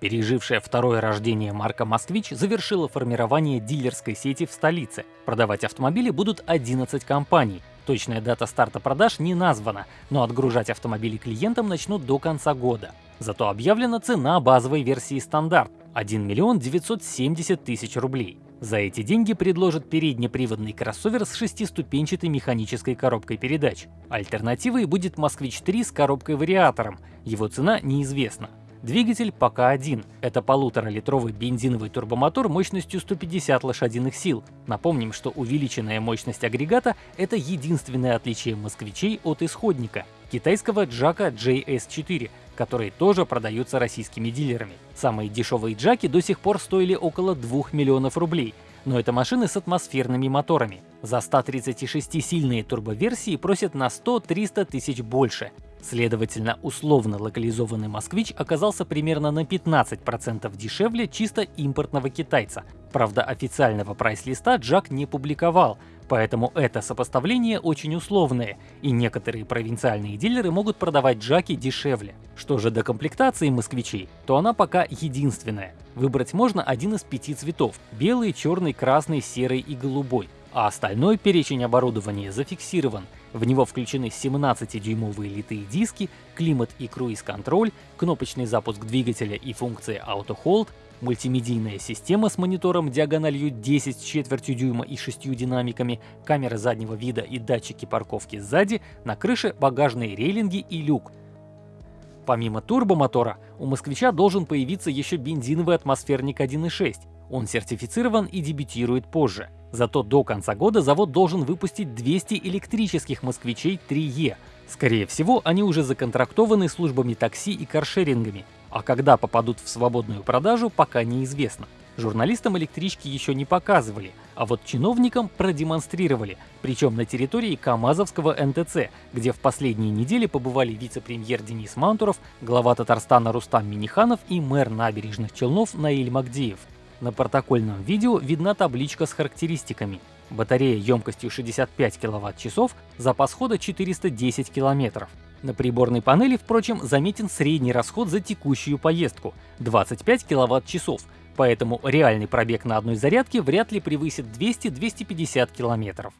Пережившая второе рождение марка «Москвич» завершила формирование дилерской сети в столице. Продавать автомобили будут 11 компаний. Точная дата старта продаж не названа, но отгружать автомобили клиентам начнут до конца года. Зато объявлена цена базовой версии стандарт – 1 миллион 970 тысяч рублей. За эти деньги предложат переднеприводный кроссовер с шестиступенчатой механической коробкой передач. Альтернативой будет «Москвич-3» с коробкой-вариатором, его цена неизвестна. Двигатель пока один. Это полуторалитровый бензиновый турбомотор мощностью 150 лошадиных сил. Напомним, что увеличенная мощность агрегата — это единственное отличие москвичей от исходника — китайского Джака JS4, которые тоже продаются российскими дилерами. Самые дешевые Джаки до сих пор стоили около 2 миллионов рублей, но это машины с атмосферными моторами. За 136-сильные турбоверсии просят на 100-300 тысяч больше. Следовательно, условно локализованный «Москвич» оказался примерно на 15% дешевле чисто импортного китайца. Правда, официального прайс-листа Джак не публиковал, поэтому это сопоставление очень условное, и некоторые провинциальные дилеры могут продавать Джаки дешевле. Что же до комплектации «Москвичей», то она пока единственная. Выбрать можно один из пяти цветов – белый, черный, красный, серый и голубой. А остальной перечень оборудования зафиксирован – в него включены 17-дюймовые литые диски, климат и круиз-контроль, кнопочный запуск двигателя и функция Auto Hold, мультимедийная система с монитором диагональю 10 с четвертью дюйма и 6 динамиками, камера заднего вида и датчики парковки сзади, на крыше багажные рейлинги и люк. Помимо турбомотора, у москвича должен появиться еще бензиновый атмосферник 1.6. Он сертифицирован и дебютирует позже. Зато до конца года завод должен выпустить 200 электрических москвичей 3Е. Скорее всего, они уже законтрактованы службами такси и каршерингами, а когда попадут в свободную продажу, пока неизвестно. Журналистам электрички еще не показывали, а вот чиновникам продемонстрировали, причем на территории Камазовского НТЦ, где в последние недели побывали вице-премьер Денис Мантуров, глава Татарстана Рустам Миниханов и мэр набережных Челнов Наиль Магдиев. На протокольном видео видна табличка с характеристиками. Батарея емкостью 65 кВт-часов, запас хода 410 км. На приборной панели, впрочем, заметен средний расход за текущую поездку – 25 кВт-часов, поэтому реальный пробег на одной зарядке вряд ли превысит 200-250 км.